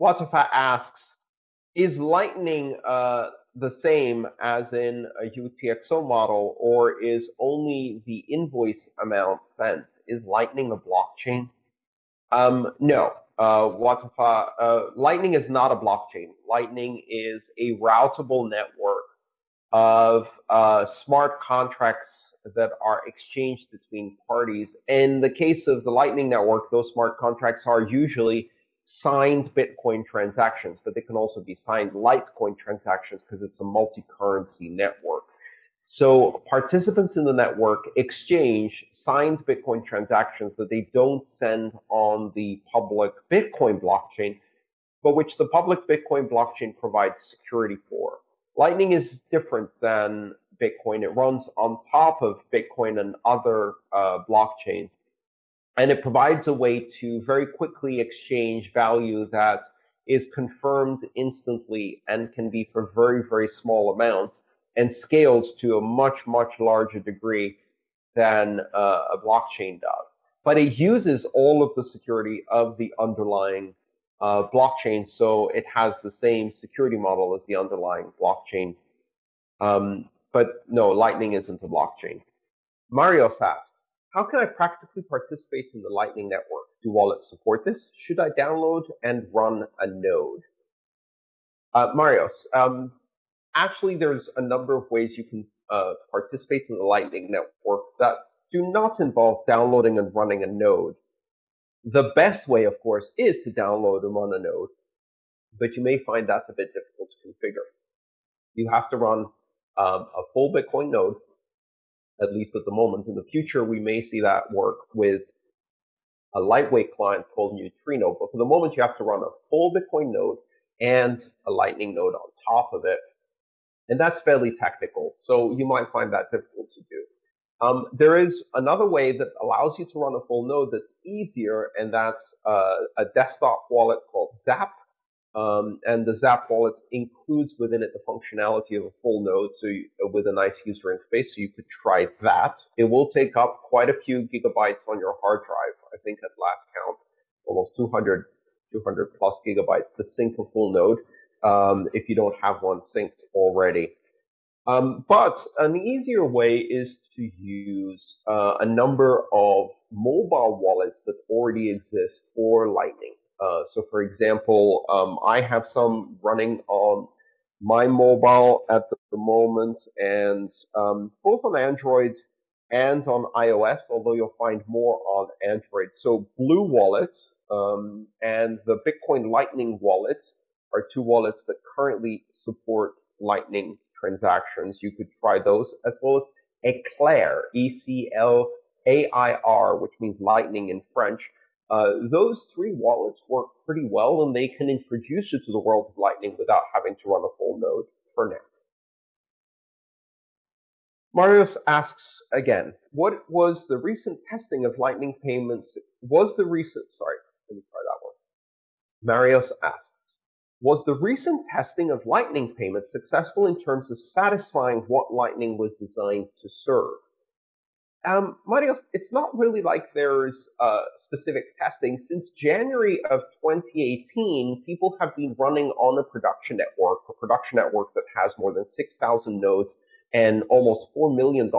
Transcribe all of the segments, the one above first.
Watafa asks, is Lightning uh, the same as in a UTXO model, or is only the invoice amount sent? Is Lightning a blockchain? Um, no. Uh, Watafa, uh, Lightning is not a blockchain. Lightning is a routable network of uh, smart contracts that are exchanged between parties. In the case of the Lightning Network, those smart contracts are usually signed Bitcoin transactions, but they can also be signed Litecoin transactions because it's a multi-currency network. So participants in the network exchange signed Bitcoin transactions that they don't send on the public Bitcoin blockchain, but which the public Bitcoin blockchain provides security for. Lightning is different than Bitcoin. It runs on top of Bitcoin and other uh, blockchains. And it provides a way to very quickly exchange value that is confirmed instantly and can be for very, very small amounts and scales to a much, much larger degree than uh, a blockchain does. But it uses all of the security of the underlying uh, blockchain, so it has the same security model as the underlying blockchain. Um, but no, Lightning isn't a blockchain. Marios asks, how can I practically participate in the Lightning Network? Do wallets support this? Should I download and run a node? Uh, Marios, um, actually, there's a number of ways you can uh, participate in the Lightning Network that do not involve downloading and running a node. The best way, of course, is to download and run a node, but you may find that a bit difficult to configure. You have to run um, a full Bitcoin node, at least at the moment. In the future, we may see that work with a lightweight client called Neutrino. But for the moment, you have to run a full Bitcoin node and a Lightning node on top of it. And that's fairly technical. So you might find that difficult to do. Um, there is another way that allows you to run a full node that's easier, and that's uh, a desktop wallet called Zap. Um, and the Zap wallet includes within it the functionality of a full node, so you, uh, with a nice user interface. So you could try that. It will take up quite a few gigabytes on your hard drive. I think at last count, almost 200, 200 plus gigabytes to sync a full node um, if you don't have one synced already. Um, but an easier way is to use uh, a number of mobile wallets that already exist for Lightning. Uh, so, for example, um, I have some running on my mobile at the moment, and um, both on Android and on iOS, although you'll find more on Android. So, Blue Wallet um, and the Bitcoin Lightning Wallet are two wallets that currently support Lightning transactions, you could try those as well as Eclair, E C L A I R, which means lightning in French. Uh, those three wallets work pretty well and they can introduce you to the world of Lightning without having to run a full node for now. Marius asks again, what was the recent testing of Lightning payments? Was the recent, sorry, let me try that one. Marius asks, was the recent testing of Lightning payments successful in terms of satisfying what Lightning was designed to serve? Um, Marios, it's not really like there's uh, specific testing. Since January of 2018, people have been running on a production network, a production network that has more than 6,000 nodes and almost $4 million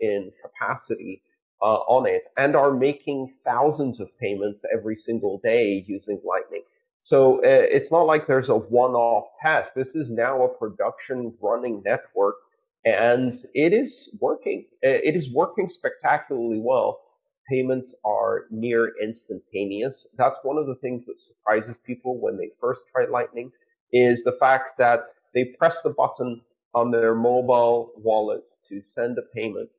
in capacity uh, on it, and are making thousands of payments every single day using Lightning. So uh, it's not like there's a one-off test. This is now a production running network, and it is working. It is working spectacularly well. Payments are near instantaneous. That's one of the things that surprises people when they first try Lightning is the fact that they press the button on their mobile wallet to send a payment,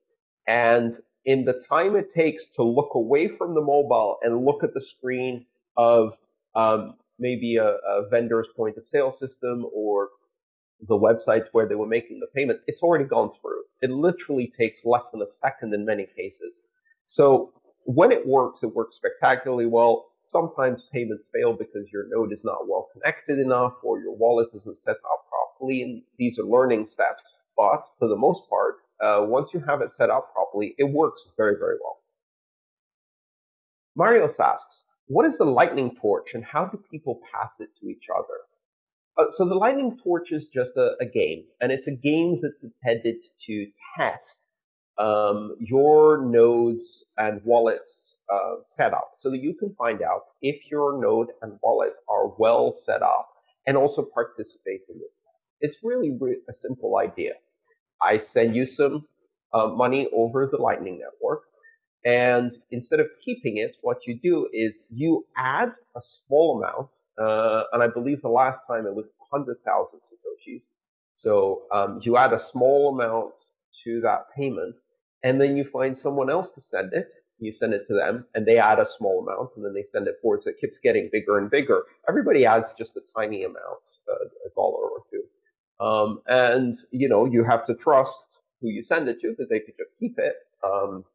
and in the time it takes to look away from the mobile and look at the screen of um, maybe a, a vendor's point of sale system or the website where they were making the payment, it's already gone through. It literally takes less than a second in many cases. So when it works, it works spectacularly well. Sometimes payments fail because your node is not well connected enough or your wallet isn't set up properly. And these are learning steps. But for the most part, uh, once you have it set up properly, it works very, very well. Marius asks, what is the lightning torch and how do people pass it to each other? Uh, so the lightning torch is just a, a, game, and it's a game that's intended to test um, your nodes and wallets uh, set up so that you can find out if your node and wallet are well set up and also participate in this test. It's really, a simple idea. I send you some uh, money over the Lightning Network. And instead of keeping it, what you do is you add a small amount, uh, and I believe the last time it was 100,000 Satoshis. So um, you add a small amount to that payment, and then you find someone else to send it. You send it to them, and they add a small amount, and then they send it forward. So it keeps getting bigger and bigger. Everybody adds just a tiny amount, uh, a dollar or two. Um, and you know you have to trust who you send it to because they could just keep it. Um,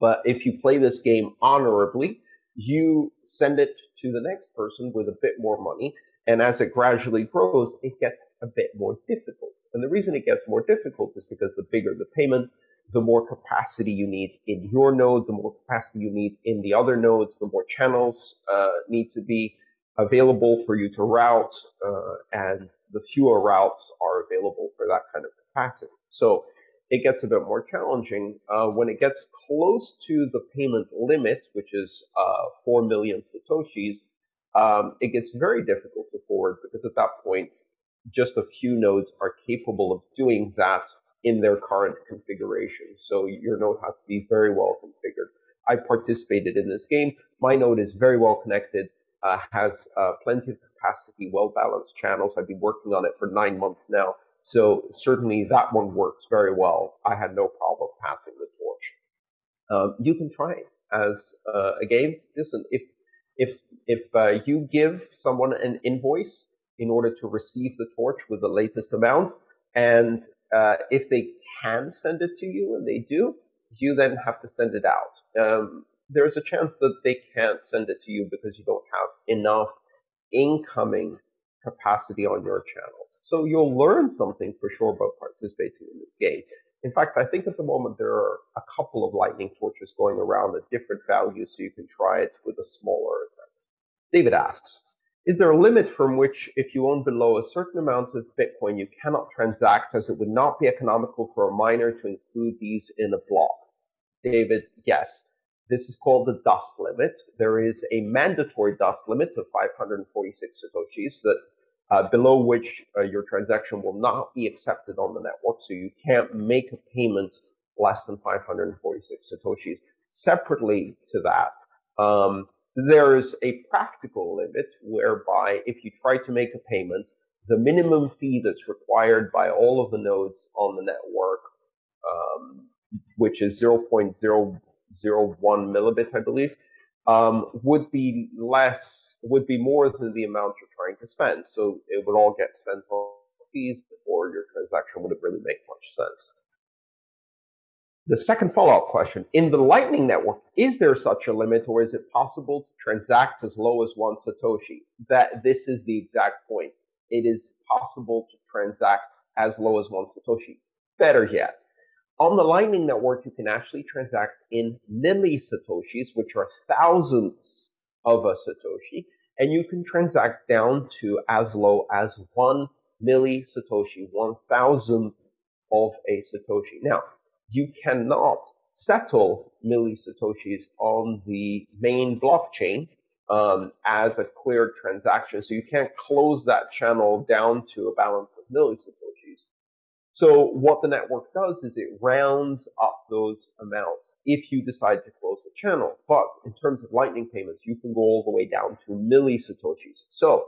but if you play this game honorably, you send it to the next person with a bit more money. And as it gradually grows, it gets a bit more difficult. And the reason it gets more difficult is because the bigger the payment, the more capacity you need in your node, the more capacity you need in the other nodes, the more channels uh, need to be available for you to route, uh, and the fewer routes are available for that kind of capacity. So it gets a bit more challenging. Uh, when it gets close to the payment limit, which is uh, 4 million Satoshis, um, it gets very difficult to forward because at that point, just a few nodes are capable of doing that in their current configuration. So your node has to be very well configured. I participated in this game. My node is very well connected, uh, has uh, plenty of capacity, well balanced channels. I've been working on it for nine months now. So certainly that one works very well. I had no problem passing the torch. Um, you can try it as uh, a game. Listen, if if if uh, you give someone an invoice in order to receive the torch with the latest amount, and uh, if they can send it to you, and they do, you then have to send it out. Um, there's a chance that they can't send it to you because you don't have enough incoming capacity on your channel. So you'll learn something for sure about participating in this game. In fact, I think at the moment there are a couple of lightning torches going around at different values, so you can try it with a smaller event. David asks, is there a limit from which if you own below a certain amount of Bitcoin, you cannot transact as it would not be economical for a miner to include these in a block? David, yes. This is called the dust limit. There is a mandatory dust limit of 546 Satoshis that uh, below which uh, your transaction will not be accepted on the network. So you can't make a payment less than 546 Satoshis. Separately to that, um, there's a practical limit whereby if you try to make a payment, the minimum fee that's required by all of the nodes on the network, um, which is 0.001 millibit, I believe, um, would be less, would be more than the amount you're trying to spend. So it would all get spent on fees before your transaction would have really make much sense. The second follow-up question, in the Lightning Network, is there such a limit or is it possible to transact as low as one Satoshi? That this is the exact point. It is possible to transact as low as one Satoshi. Better yet, on the Lightning Network, you can actually transact in millisatoshis, which are thousandths of a satoshi, and you can transact down to as low as one millisatoshi, one thousandth of a satoshi. Now, you cannot settle millisatoshis on the main blockchain um, as a cleared transaction, so you can't close that channel down to a balance of millisatoshis. So what the network does is it rounds up those amounts if you decide to close the channel. But in terms of lightning payments, you can go all the way down to millisatoshis. So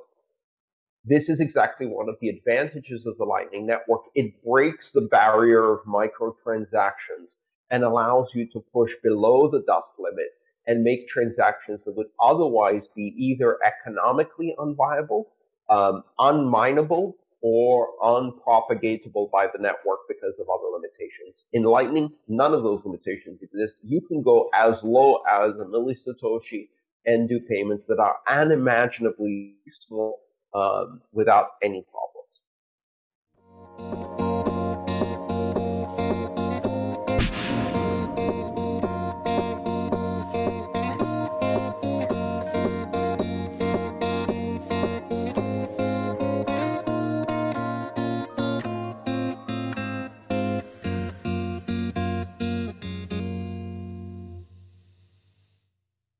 this is exactly one of the advantages of the Lightning Network. It breaks the barrier of microtransactions and allows you to push below the dust limit and make transactions that would otherwise be either economically unviable, um, unmineable, or unpropagatable by the network because of other limitations. In Lightning, none of those limitations exist. You can go as low as a millisatoshi and do payments that are unimaginably small um, without any problem.